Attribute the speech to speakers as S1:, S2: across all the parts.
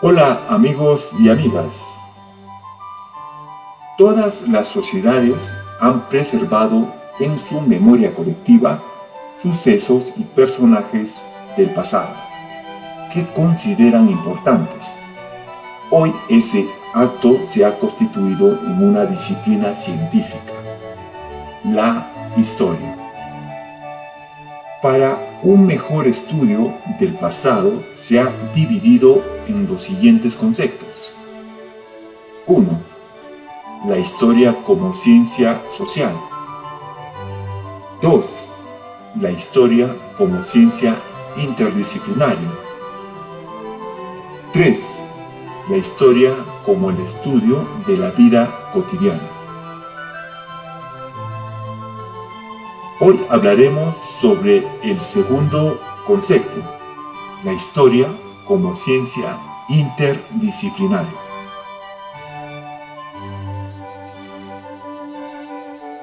S1: Hola amigos y amigas. Todas las sociedades han preservado en su memoria colectiva sucesos y personajes del pasado que consideran importantes. Hoy ese acto se ha constituido en una disciplina científica, la historia. Para un mejor estudio del pasado se ha dividido en los siguientes conceptos. 1. La historia como ciencia social. 2. La historia como ciencia interdisciplinaria. 3. La historia como el estudio de la vida cotidiana. Hoy hablaremos sobre el segundo concepto, la historia como ciencia interdisciplinaria.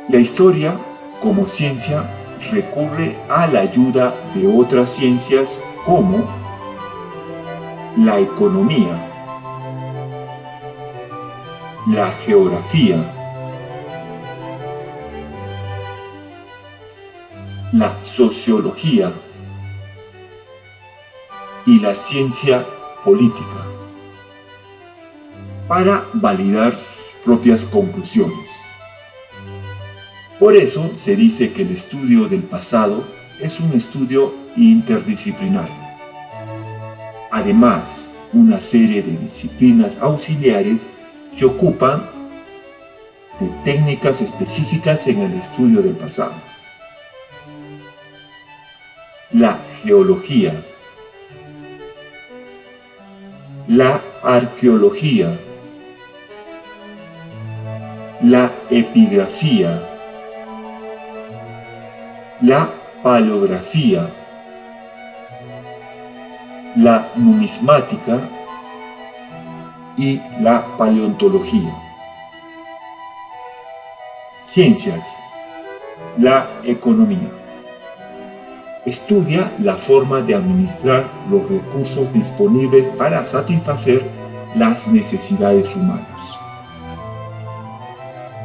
S1: La historia como ciencia recurre a la ayuda de otras ciencias como la economía, la geografía, la sociología y la ciencia política para validar sus propias conclusiones. Por eso se dice que el estudio del pasado es un estudio interdisciplinario. Además, una serie de disciplinas auxiliares se ocupan de técnicas específicas en el estudio del pasado la geología, la arqueología, la epigrafía, la paleografía, la numismática. Y la paleontología. Ciencias, la economía estudia la forma de administrar los recursos disponibles para satisfacer las necesidades humanas.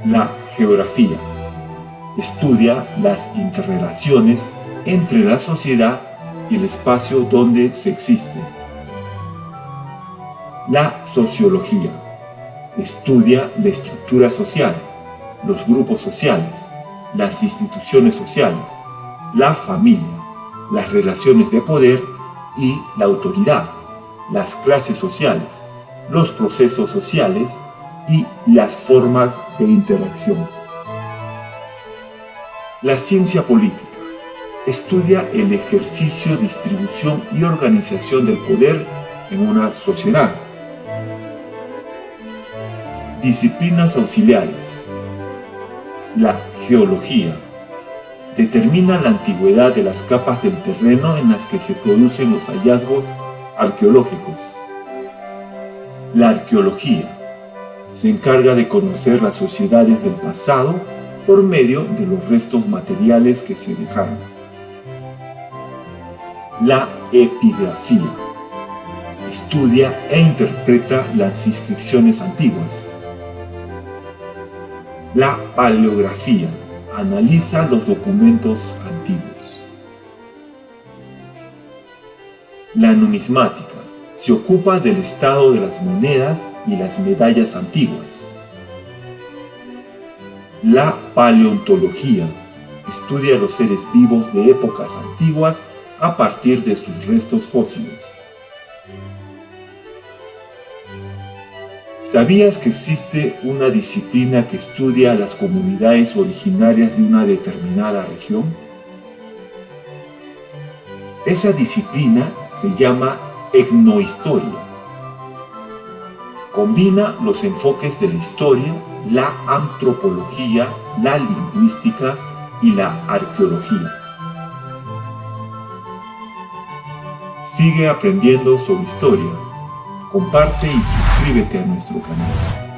S1: La geografía estudia las interrelaciones entre la sociedad y el espacio donde se existe. La sociología estudia la estructura social, los grupos sociales, las instituciones sociales, la familia, las relaciones de poder y la autoridad, las clases sociales, los procesos sociales y las formas de interacción. La ciencia política estudia el ejercicio, distribución y organización del poder en una sociedad. Disciplinas auxiliares. La geología, determina la antigüedad de las capas del terreno en las que se producen los hallazgos arqueológicos. La arqueología se encarga de conocer las sociedades del pasado por medio de los restos materiales que se dejaron. La epigrafía estudia e interpreta las inscripciones antiguas. La paleografía analiza los documentos antiguos. La numismática se ocupa del estado de las monedas y las medallas antiguas. La paleontología estudia los seres vivos de épocas antiguas a partir de sus restos fósiles. ¿Sabías que existe una disciplina que estudia las comunidades originarias de una determinada región? Esa disciplina se llama etnohistoria. Combina los enfoques de la historia, la antropología, la lingüística y la arqueología. Sigue aprendiendo sobre historia comparte y suscríbete a nuestro canal.